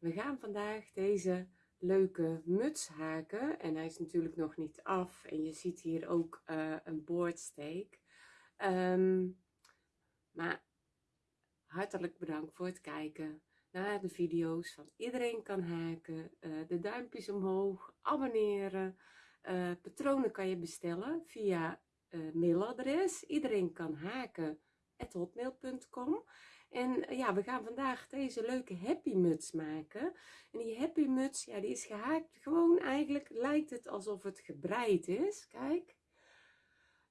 We gaan vandaag deze leuke muts haken en hij is natuurlijk nog niet af en je ziet hier ook uh, een boordsteek. Um, maar hartelijk bedankt voor het kijken naar de video's van iedereen kan haken, uh, de duimpjes omhoog, abonneren. Uh, patronen kan je bestellen via mailadres. Iedereen kan en eh, ja we gaan vandaag deze leuke happy muts maken. En die happy muts ja die is gehaakt gewoon eigenlijk lijkt het alsof het gebreid is. Kijk.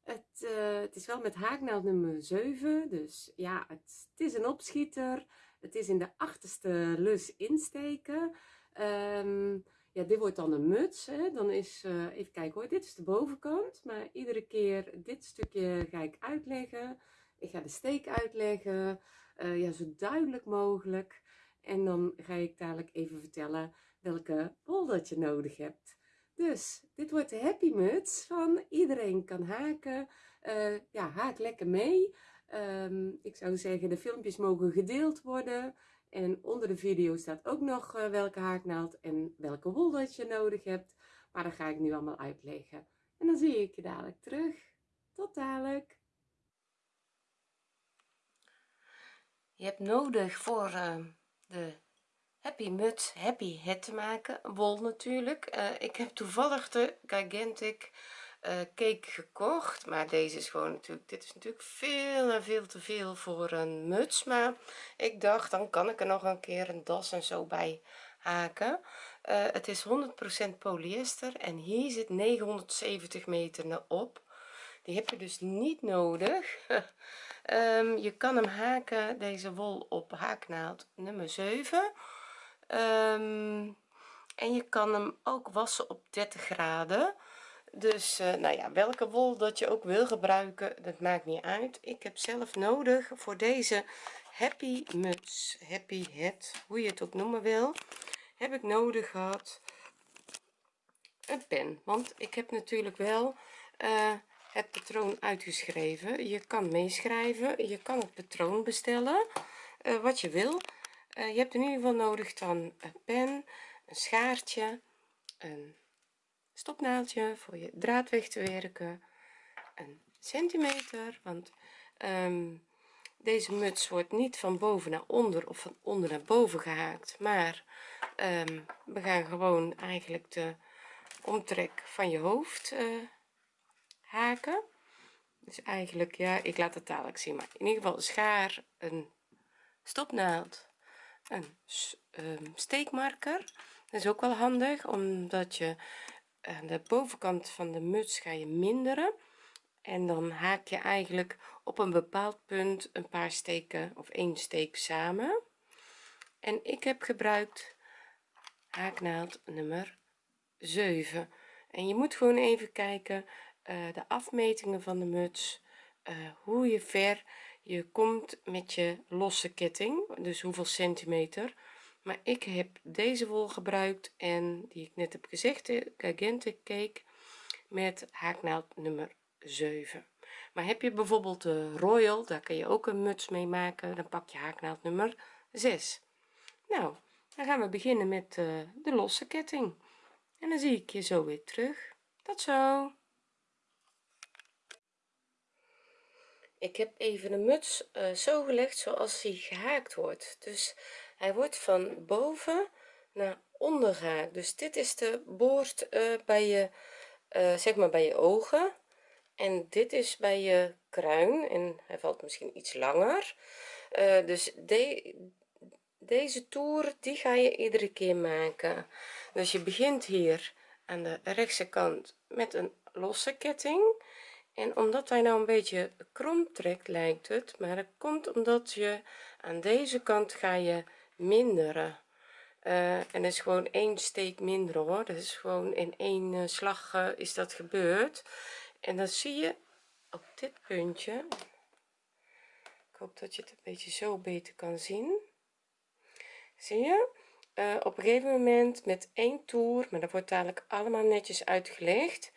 Het, uh, het is wel met haaknaald nummer 7 dus ja het, het, is een opschieter. Het is in de achterste lus insteken. Um, ja dit wordt dan een muts hè. dan is uh, even kijken hoor dit is de bovenkant maar iedere keer dit stukje ga ik uitleggen. Ik ga de steek uitleggen, uh, ja, zo duidelijk mogelijk. En dan ga ik dadelijk even vertellen welke bol dat je nodig hebt. Dus dit wordt de happy muts van iedereen kan haken. Uh, ja, haak lekker mee. Um, ik zou zeggen de filmpjes mogen gedeeld worden. En onder de video staat ook nog uh, welke haaknaald en welke wol dat je nodig hebt. Maar dat ga ik nu allemaal uitleggen. En dan zie ik je dadelijk terug. Tot dadelijk. Je hebt nodig voor uh, de happy muts happy het te maken. Wol natuurlijk. Uh, ik heb toevallig de gigantic uh, cake gekocht. Maar deze is gewoon natuurlijk dit is natuurlijk veel en veel te veel voor een muts. Maar ik dacht dan kan ik er nog een keer een das en zo bij haken. Het is 100% polyester en hier zit 970 meter op die heb je dus niet nodig. Um, je kan hem haken deze wol op haaknaald nummer 7 um, ehm, en je kan hem ook wassen op 30 graden. Dus uh, nou ja welke wol dat je ook wil gebruiken dat maakt niet uit. Ik heb zelf nodig voor deze happy muts happy hat hoe je het ook noemen wil heb ik nodig gehad een pen. Want ik heb natuurlijk wel uh, het patroon uitgeschreven. Je kan meeschrijven je kan het patroon bestellen uh, wat je wil. Uh, je hebt in ieder geval nodig dan een pen een schaartje een stopnaaldje voor je draad weg te werken een centimeter want um, deze muts wordt niet van boven naar onder of van onder naar boven gehaakt maar um, we gaan gewoon eigenlijk de omtrek van je hoofd uh, haken. Dus eigenlijk ja ik laat het dadelijk zien. Maar in ieder geval schaar een stopnaald een um, steekmarker. Dat is ook wel handig omdat je aan de bovenkant van de muts ga je minderen. En dan haak je eigenlijk op een bepaald punt een paar steken of één steek samen. En ik heb gebruikt haaknaald nummer 7 en je moet gewoon even kijken uh, de afmetingen van de muts uh, hoe je ver je komt met je losse ketting dus hoeveel centimeter. Maar ik heb deze wol gebruikt en die ik net heb gezegd de Gigante cake met haaknaald nummer 7 maar heb je bijvoorbeeld de royal daar kan je ook een muts mee maken dan pak je haaknaald nummer 6 nou dan gaan we beginnen met uh, de losse ketting. En dan zie ik je zo weer terug. Tot zo ik heb even de muts uh, zo gelegd zoals hij gehaakt wordt. Dus hij wordt van boven naar onder gehaakt dus dit is de boord uh, bij je uh, zeg maar bij je ogen. En dit is bij je kruin en hij valt misschien iets langer. Dus de, deze toer die ga je iedere keer maken. Dus je begint hier aan de rechtse kant met een losse ketting en omdat hij nou een beetje krom trekt lijkt het maar dat komt omdat je aan deze kant ga je minderen. Uh, en dat is gewoon één steek minder hoor. Dat is gewoon in één uh, slag uh, is dat gebeurd. En dan zie je op dit puntje ik hoop dat je het een beetje zo beter kan zien. Zie je? Op een gegeven moment met één toer maar dat wordt dadelijk allemaal netjes uitgelegd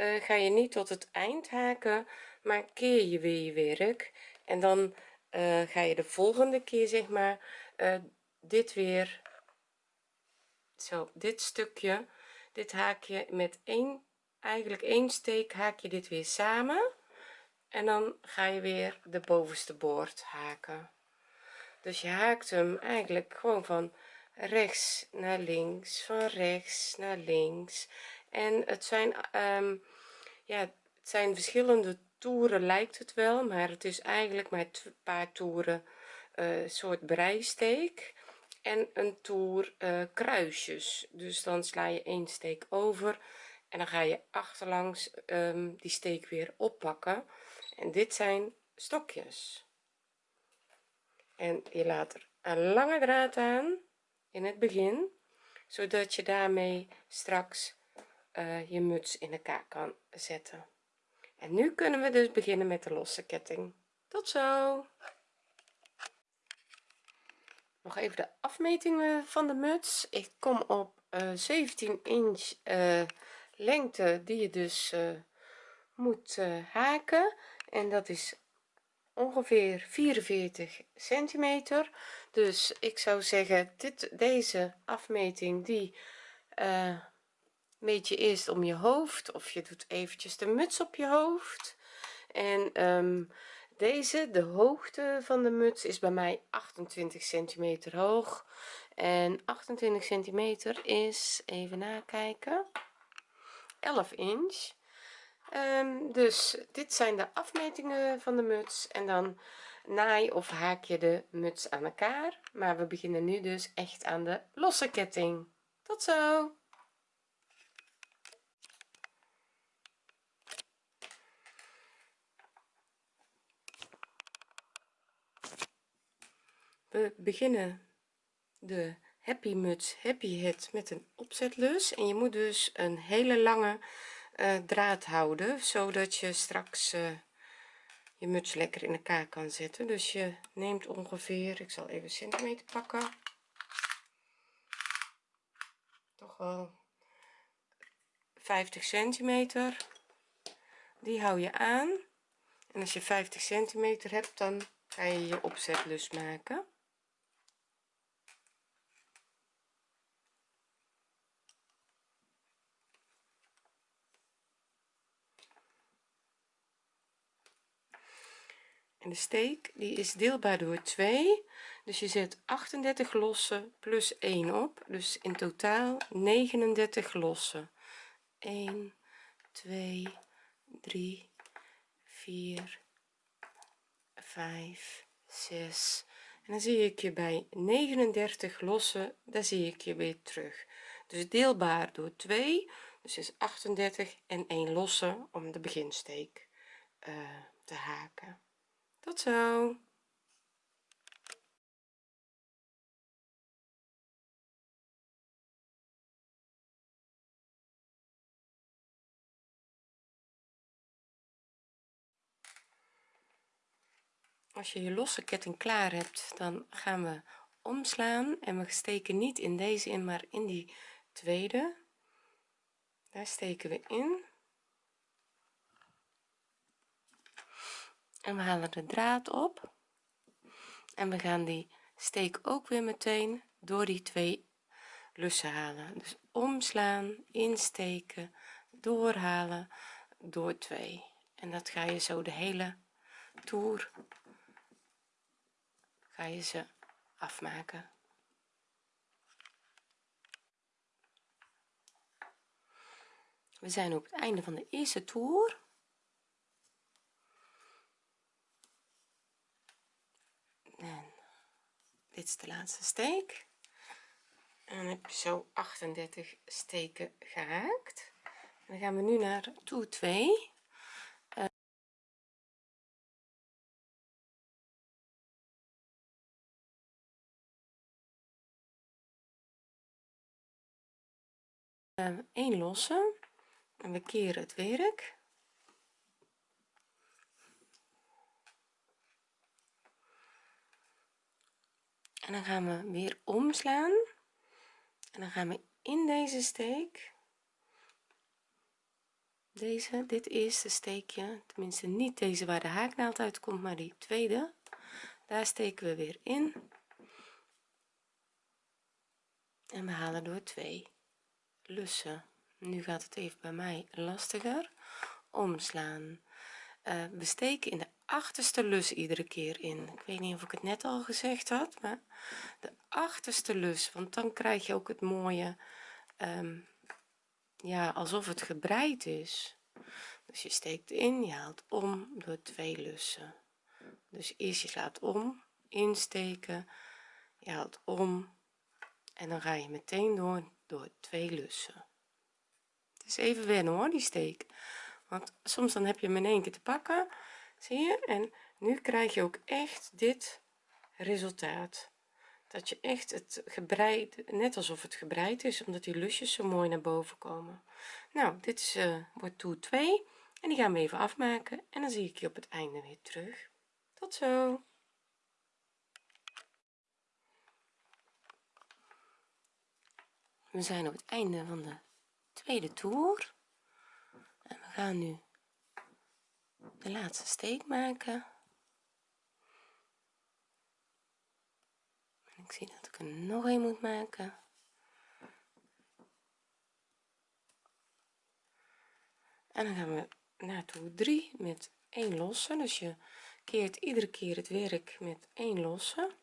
uh, ga je niet tot het eind haken maar keer je weer je werk. En dan uh, ga je de volgende keer zeg maar uh, dit weer zo dit stukje dit haak je met één eigenlijk één steek haak je dit weer samen. En dan ga je weer de bovenste boord haken. Dus je haakt hem eigenlijk gewoon van rechts naar links van rechts naar links en het zijn um, ja het zijn verschillende toeren lijkt het wel maar het is eigenlijk met een paar toeren uh, soort breisteek en een toer uh, kruisjes. Dus dan sla je één steek over en dan ga je achterlangs um, die steek weer oppakken. En dit zijn stokjes. En je laat er een lange draad aan in het begin zodat je daarmee straks uh, je muts in elkaar kan zetten. En nu kunnen we dus beginnen met de losse ketting. Tot zo! Nog even de afmetingen van de muts. Ik kom op uh, 17 inch uh, lengte die je dus moet haken. En dat is ongeveer 44 centimeter. Dus ik zou zeggen dit deze afmeting die meet je eerst om je hoofd of je doet eventjes de muts op je hoofd. En um, deze de hoogte van de muts is bij mij 28 centimeter hoog. En 28 centimeter is even nakijken 11 inch. Um, dus dit zijn de afmetingen van de muts en dan naai of haak je de muts aan elkaar. Maar we beginnen nu dus echt aan de losse ketting. Tot zo we beginnen de happy muts happy het met een opzetlus en je moet dus een hele lange uh, draad houden zodat je straks uh, je muts lekker in elkaar kan zetten. Dus je neemt ongeveer ik zal even centimeter pakken. Toch wel 50 centimeter. Die hou je aan. En als je 50 centimeter hebt dan ga je je opzetlus maken en de steek die is deelbaar door 2 dus je zet 38 lossen plus 1 op. Dus in totaal 39 lossen. 1 2 3 4 5 6 en dan zie ik je bij 39 lossen. Daar zie ik je weer terug. Dus deelbaar door 2 dus is 38 en 1 losse om de beginsteek uh, te haken tot zo. Als je je losse ketting klaar hebt dan gaan we omslaan en we steken niet in deze in maar in die tweede. Daar steken we in en we halen de draad op. En we gaan die steek ook weer meteen door die twee lussen halen. Dus omslaan insteken doorhalen door twee. En dat ga je zo de hele toer ga je ze afmaken. We zijn op het einde van de eerste toer en dit is de laatste steek. En heb je zo 38 steken gehaakt dan gaan we nu naar toer 2 1 losse. En we keren het werk en dan gaan we weer omslaan. En dan gaan we in deze steek. Deze dit eerste steekje. Tenminste niet deze waar de haaknaald uitkomt maar die tweede. Daar steken we weer in. En we halen door twee lussen. Nu gaat het even bij mij lastiger. Omslaan. Uh, we steken in de achterste lus iedere keer in. Ik weet niet of ik het net al gezegd had maar de achterste lus want dan krijg je ook het mooie um, ja alsof het gebreid is. Dus je steekt in je haalt om door twee lussen. Dus eerst je slaat om insteken je haalt om en dan ga je meteen door door twee lussen. Het is even wennen hoor die steek. Want soms dan heb je hem in één keer te pakken zie je? En nu krijg je ook echt dit resultaat. Dat je echt het gebreid net alsof het gebreid is omdat die lusjes zo mooi naar boven komen. Nou dit is uh, wordt toer 2 en die gaan we even afmaken. En dan zie ik je op het einde weer terug. Tot zo! We zijn op het einde van de tweede toer. En we gaan nu de laatste steek maken. En ik zie dat ik er nog een moet maken. En dan gaan we naar toer 3 met 1 losse dus je keert iedere keer het werk met 1 losse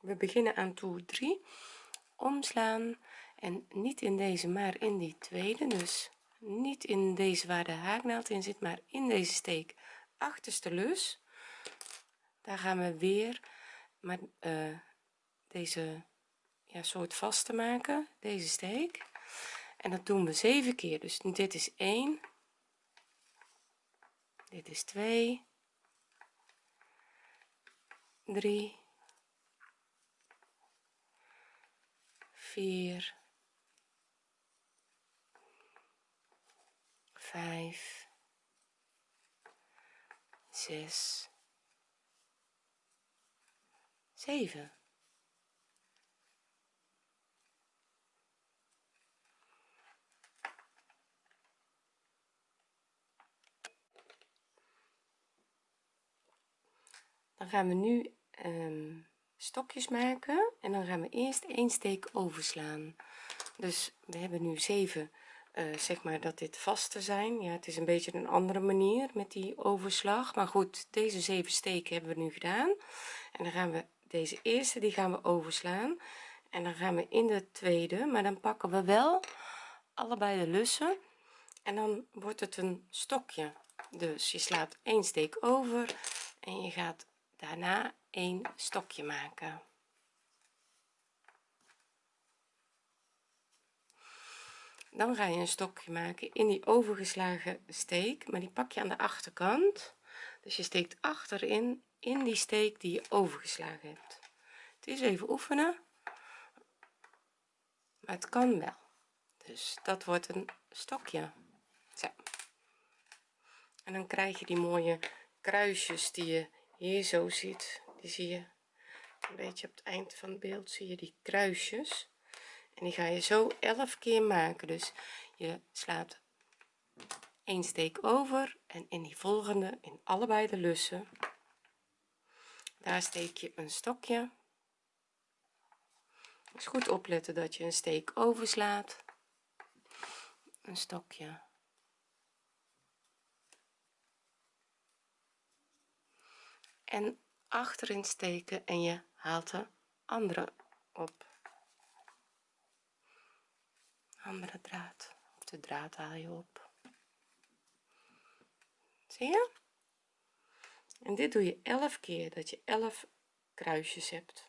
we beginnen aan toer 3 omslaan en niet in deze maar in die tweede. Dus niet in deze waar de haaknaald in zit maar in deze steek achterste lus. Daar gaan we weer maar uh, deze ja, soort vast te maken deze steek. En dat doen we zeven keer. Dus dit is 1 dit is 2 3 vier, vijf, zes, zeven. Dan gaan we nu um, stokjes maken en dan gaan we eerst één steek overslaan. Dus we hebben nu zeven uh, zeg maar dat dit vaste zijn. Ja het is een beetje een andere manier met die overslag. Maar goed deze zeven steken hebben we nu gedaan. En dan gaan we deze eerste die gaan we overslaan. En dan gaan we in de tweede maar dan pakken we wel allebei de lussen. En dan wordt het een stokje. Dus je slaat één steek over en je gaat daarna een stokje maken. Dan ga je een stokje maken in die overgeslagen steek maar die pak je aan de achterkant. Dus je steekt achterin in die steek die je overgeslagen hebt. Het is even oefenen maar het kan wel. Dus dat wordt een stokje. Zo. En dan krijg je die mooie kruisjes die je hier zo ziet die zie je een beetje op het eind van het beeld zie je die kruisjes. En die ga je zo 11 keer maken. Dus je slaat een steek over en in die volgende in allebei de lussen daar steek je een stokje. Dus goed opletten dat je een steek overslaat. Een stokje en achterin steken en je haalt de andere op. Andere draad. Of de draad haal je op. Zie je? En dit doe je 11 keer dat je 11 kruisjes hebt.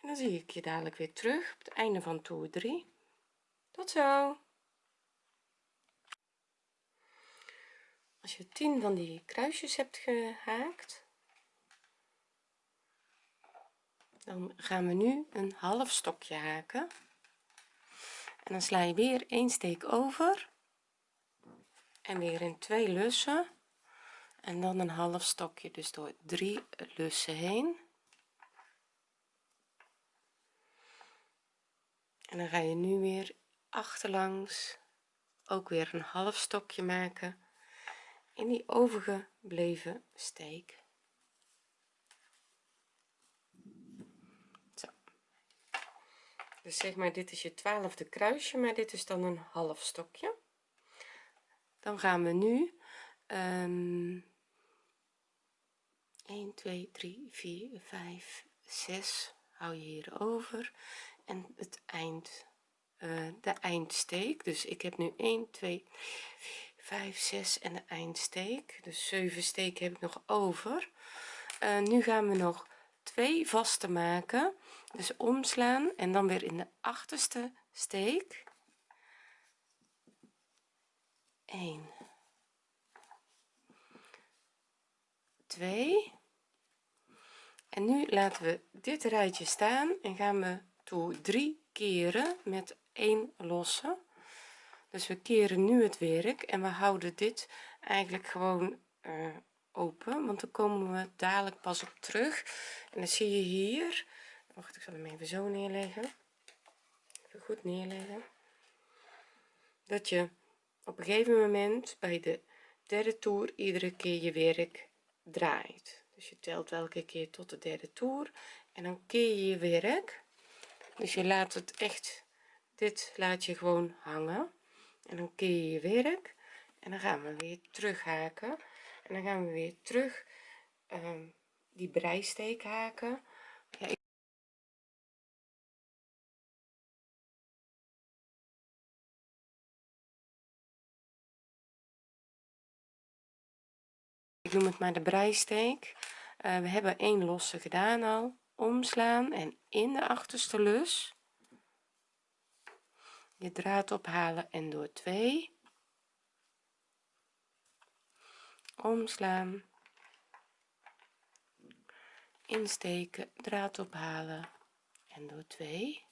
En dan zie ik je dadelijk weer terug op het einde van toer 3 tot zo! Als je 10 van die kruisjes hebt gehaakt dan gaan we nu een half stokje haken. En dan sla je weer een steek over. En weer in twee lussen. En dan een half stokje dus door drie lussen heen. En dan ga je nu weer achterlangs ook weer een half stokje maken in die overgebleven steek Zo. Dus zeg maar dit is je twaalfde kruisje maar dit is dan een half stokje. Dan gaan we nu um, 1 2 3 4 5 6 hou je hier over. En het eind uh, de eindsteek. Dus ik heb nu 1 2 5 6 en de eindsteek. Dus 7 steken heb ik nog over. Uh, nu gaan we nog twee vaste maken dus omslaan en dan weer in de achterste steek. 1 2 en nu laten we dit rijtje staan en gaan we toe drie keren met één losse. Dus we keren nu het werk en we houden dit eigenlijk gewoon uh, open want dan komen we dadelijk pas op terug. En dan zie je hier wacht ik zal hem even zo neerleggen. Even goed neerleggen. Dat je op een gegeven moment bij de derde toer iedere keer je werk draait. Dus je telt welke keer tot de derde toer en dan keer je je werk. Dus je laat het echt dit laat je gewoon hangen. En dan keer je je werk en dan gaan we weer terug haken en dan gaan we weer terug um, die breisteek haken. Ja, ik noem het maar de breisteek. Uh, we hebben één losse gedaan al. Omslaan en in de achterste lus. Je draad ophalen en door 2 omslaan. Insteken draad ophalen en door 2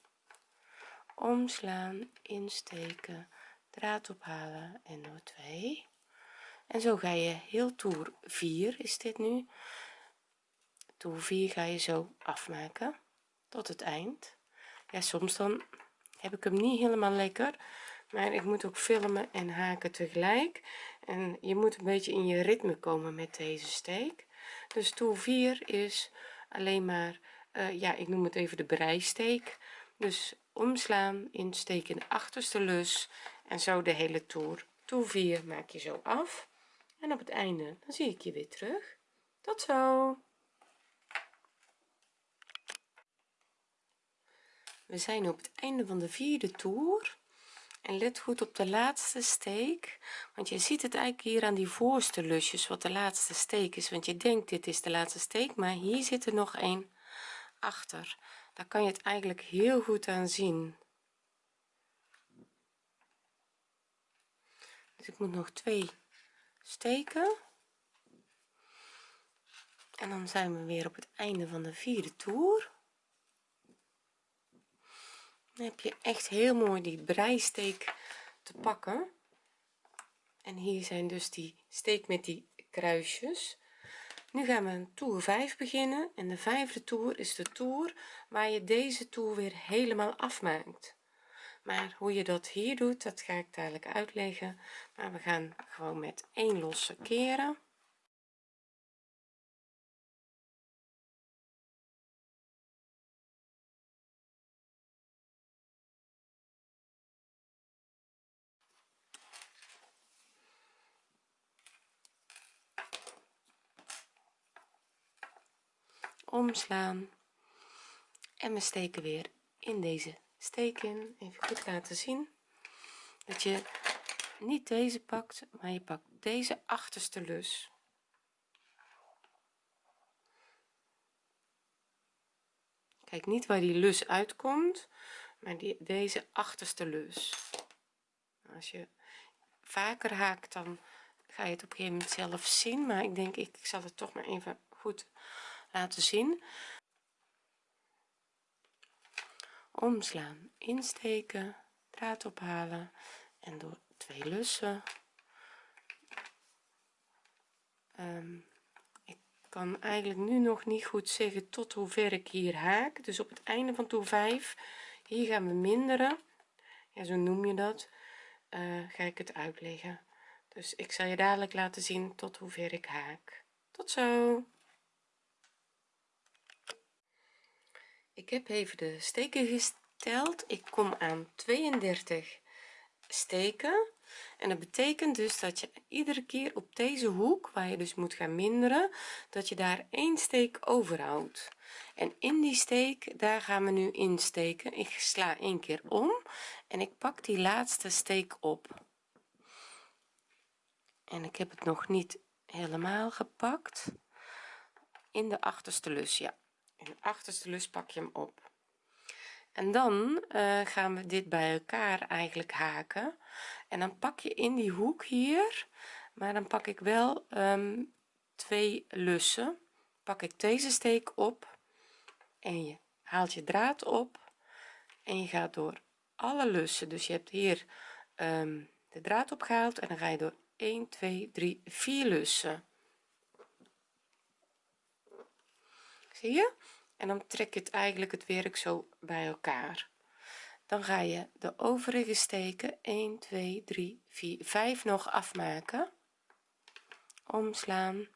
omslaan insteken draad ophalen en door 2 en zo ga je heel toer 4 is dit nu. Toer 4 ga je zo afmaken tot het eind. Ja soms dan heb ik hem niet helemaal lekker maar ik moet ook filmen en haken tegelijk. En je moet een beetje in je ritme komen met deze steek. Dus toer 4 is alleen maar uh, ja ik noem het even de breisteek. Dus omslaan insteken in de achterste lus en zo de hele toer. Toer 4 maak je zo af en op het einde dan zie ik je weer terug. Tot zo. We zijn op het einde van de vierde toer. En let goed op de laatste steek want je ziet het eigenlijk hier aan die voorste lusjes wat de laatste steek is. Want je denkt dit is de laatste steek maar hier zit er nog een achter. Daar kan je het eigenlijk heel goed aan zien. Dus ik moet nog twee steken. En dan zijn we weer op het einde van de vierde toer. Dan heb je echt heel mooi die breisteek te pakken. En hier zijn dus die steek met die kruisjes. Nu gaan we een toer 5 beginnen. En de vijfde toer is de toer waar je deze toer weer helemaal afmaakt maar hoe je dat hier doet dat ga ik dadelijk uitleggen. Maar we gaan gewoon met één losse keren. Omslaan. En we steken weer in deze steek in even goed laten zien. Dat je niet deze pakt maar je pakt deze achterste lus. Kijk niet waar die lus uitkomt maar die, deze achterste lus. Als je vaker haakt dan ga je het op een gegeven moment zelf zien maar ik denk ik, ik zal het toch maar even goed laten zien omslaan insteken draad ophalen en door twee lussen. Um, ik kan eigenlijk nu nog niet goed zeggen tot hoe ver ik hier haak. Dus op het einde van toer 5 hier gaan we minderen. Ja zo noem je dat. Uh, ga ik het uitleggen. Dus ik zal je dadelijk laten zien tot hoever ik haak. Tot zo ik heb even de steken gesteld. Ik kom aan 32 steken. En dat betekent dus dat je iedere keer op deze hoek waar je dus moet gaan minderen dat je daar één steek overhoudt. En in die steek daar gaan we nu insteken ik sla één keer om en ik pak die laatste steek op. En ik heb het nog niet helemaal gepakt. In de achterste lus ja de achterste lus pak je hem op. En dan uh, gaan we dit bij elkaar eigenlijk haken. En dan pak je in die hoek hier maar dan pak ik wel um, twee lussen. Pak ik deze steek op en je haalt je draad op en je gaat door alle lussen. Dus je hebt hier um, de draad opgehaald en dan ga je door 1 2 3 4 lussen. Zie je en dan trek je het eigenlijk het werk zo bij elkaar. Dan ga je de overige steken 1 2 3 4 5 nog afmaken. Omslaan.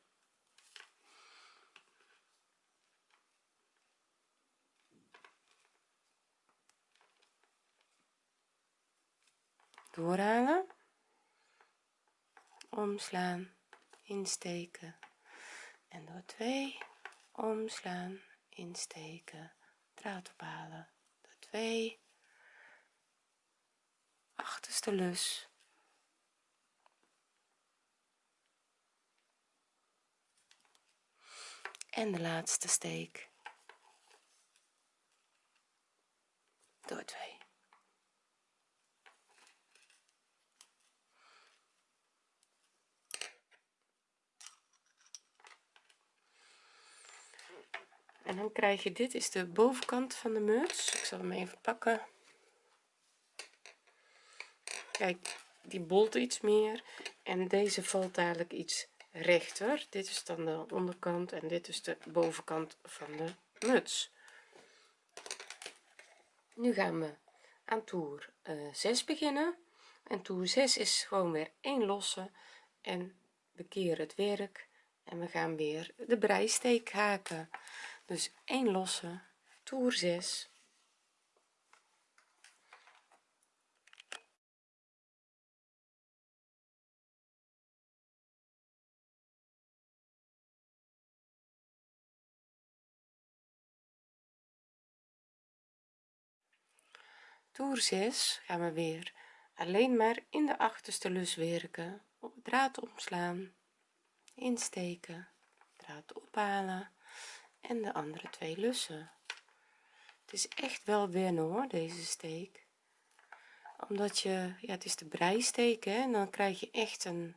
Doorhalen omslaan. Insteken. En door 2 omslaan insteken. Draad ophalen. Door 2 achterste lus. En de laatste steek. Door 2 en dan krijg je dit is de bovenkant van de muts. Ik zal hem even pakken. Kijk die bolt iets meer. En deze valt dadelijk iets rechter. Dit is dan de onderkant en dit is de bovenkant van de muts. Nu gaan we aan toer uh, eh, 6 beginnen. En toer 6 is gewoon weer één losse. En we keren het werk. En we gaan weer de breisteek haken dus 1 losse. Toer 6 toer 6 gaan we weer alleen maar in de achterste lus werken. Op draad omslaan insteken draad ophalen en de andere twee lussen. Het is echt wel wennen hoor deze steek. Omdat je ja het is de breisteek hè, en dan krijg je echt een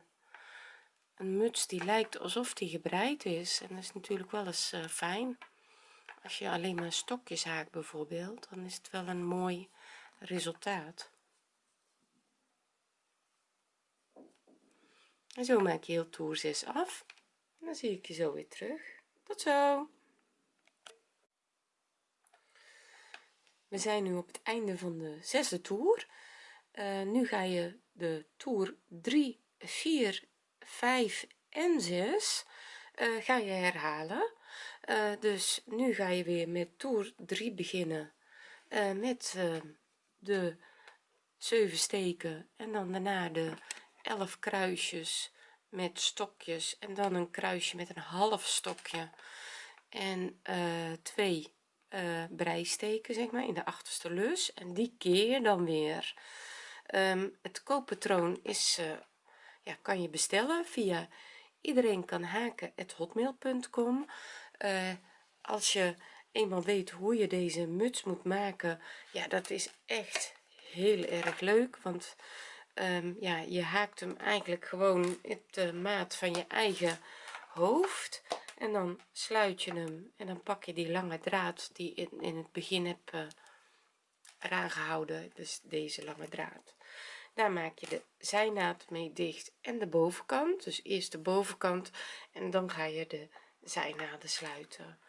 een muts die lijkt alsof die gebreid is. En dat is natuurlijk wel eens uh, fijn. Als je alleen maar stokjes haakt bijvoorbeeld dan is het wel een mooi resultaat. En zo maak je heel toer 6 af. En dan zie ik je zo weer terug. Tot zo we zijn nu op het einde van de zesde toer. Uh, nu ga je de toer 3 4 5 en 6 uh, ga je herhalen. Uh, dus nu ga je weer met toer 3 beginnen met de 7 steken en dan daarna de 11 kruisjes met stokjes en dan een kruisje met een half stokje en uh, twee uh, breisteken zeg maar in de achterste lus. En die keer dan weer. Um, het kooppatroon is uh, ja kan je bestellen via iedereen kan haken hotmail.com uh, als je eenmaal weet hoe je deze muts moet maken ja dat is echt heel erg leuk. Want um, ja je haakt hem eigenlijk gewoon op de maat van je eigen hoofd en dan sluit je hem en dan pak je die lange draad die in, in het begin heb uh, eraan gehouden dus deze lange draad. Daar maak je de zijnaad mee dicht en de bovenkant dus eerst de bovenkant en dan ga je de zijnaden sluiten.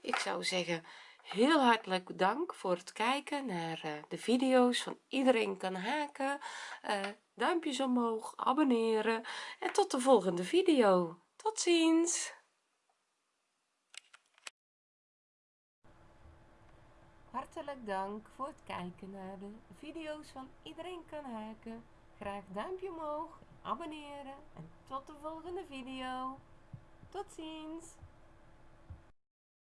Ik zou zeggen heel hartelijk dank voor het kijken naar uh, de video's van iedereen kan haken. Uh, duimpjes omhoog abonneren en tot de volgende video. Tot ziens hartelijk dank voor het kijken naar de video's van iedereen kan haken. Graag duimpje omhoog abonneren en tot de volgende video. Tot ziens